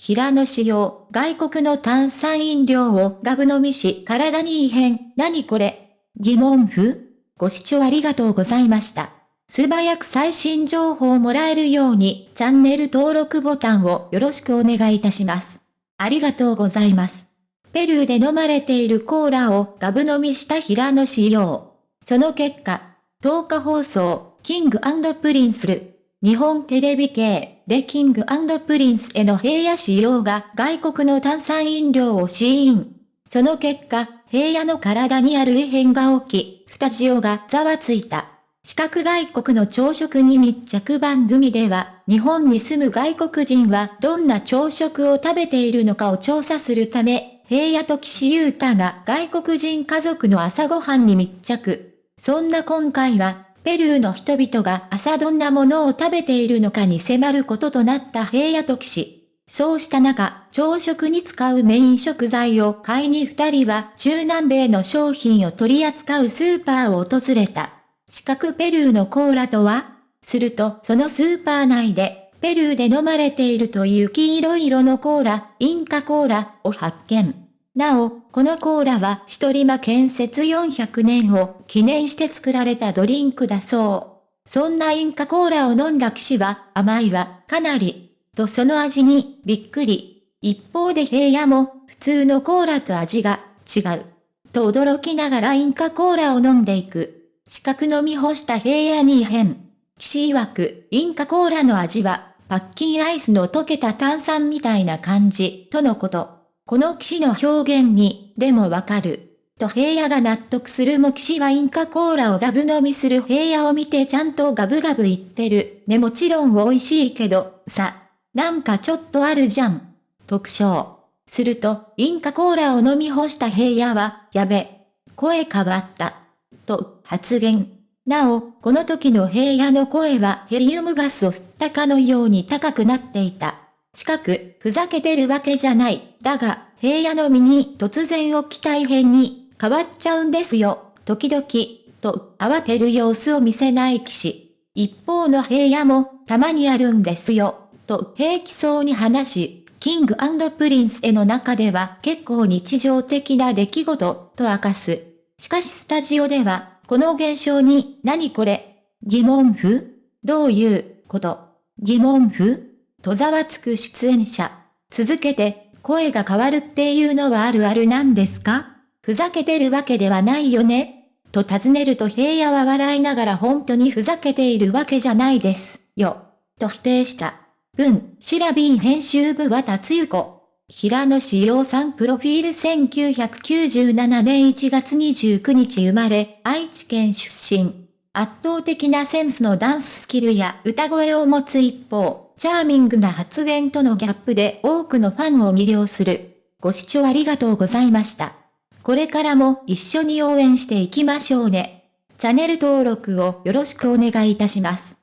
平野仕様、外国の炭酸飲料をガブ飲みし体に異変、何これ？疑問符？ご視聴ありがとうございました。素早く最新情報をもらえるようにチャンネル登録ボタンをよろしくお願いいたします。ありがとうございます。ペルーで飲まれているコーラをガブ飲みした平野仕様。その結果、10日放送、キングプリンスル。日本テレビ系で King & Princeの平野紫耀が外国の炭酸飲料を試飲。その結果、平野の体にある異変が起き、スタジオがざわついた。四角外国の朝食に密着番組では、日本に住む外国人はどんな朝食を食べているのかを調査するため、平野と岸優太が外国人家族の朝ごはんに密着。そんな今回は、ペルーの人々が朝どんなものを食べているのかに迫ることとなった平野と岸。そうした中、朝食に使うメイン食材を買いに二人は中南米の商品を取り扱うスーパーを訪れた。四角ペルーのコーラとは？するとそのスーパー内で、ペルーで飲まれているという黄色色のコーラ、インカコーラを発見。なお、このコーラは一人間建設400年を記念して作られたドリンクだそう。そんなインカコーラを飲んだ騎士は甘いはかなり、とその味にびっくり。一方で平野も普通のコーラと味が違う。と驚きながらインカコーラを飲んでいく。四角飲み干した平野に異変。騎士曰く、インカコーラの味は、パッキンアイスの溶けた炭酸みたいな感じ、とのこと。この騎士の表現に、でもわかる。と平野が納得するも騎士はインカコーラをガブ飲みする平野を見てちゃんとガブガブ言ってる。ねもちろん美味しいけど、さ、なんかちょっとあるじゃん。特徴。すると、インカコーラを飲み干した平野は、やべ、声変わった。と、発言。なお、この時の平野の声はヘリウムガスを吸ったかのように高くなっていた。近く、ふざけてるわけじゃない。だが、平野の身に突然起きた異変に変わっちゃうんですよ。時々、と慌てる様子を見せない騎士。一方の平野もたまにあるんですよ。と平気そうに話し、キングプリンスへの中では結構日常的な出来事と明かす。しかしスタジオでは、この現象に、何これ？疑問符？どういうこと？疑問符？とざわつく出演者。続けて、声が変わるっていうのはあるあるなんですか？ふざけてるわけではないよねと尋ねると平野は笑いながら本当にふざけているわけじゃないです、よ。と否定した。文、シラビン編集部は達ゆ子。平野志陽さんプロフィール1997年1月29日生まれ、愛知県出身。圧倒的なセンスのダンススキルや歌声を持つ一方、チャーミングな発言とのギャップで多くのファンを魅了する。ご視聴ありがとうございました。これからも一緒に応援していきましょうね。チャンネル登録をよろしくお願いいたします。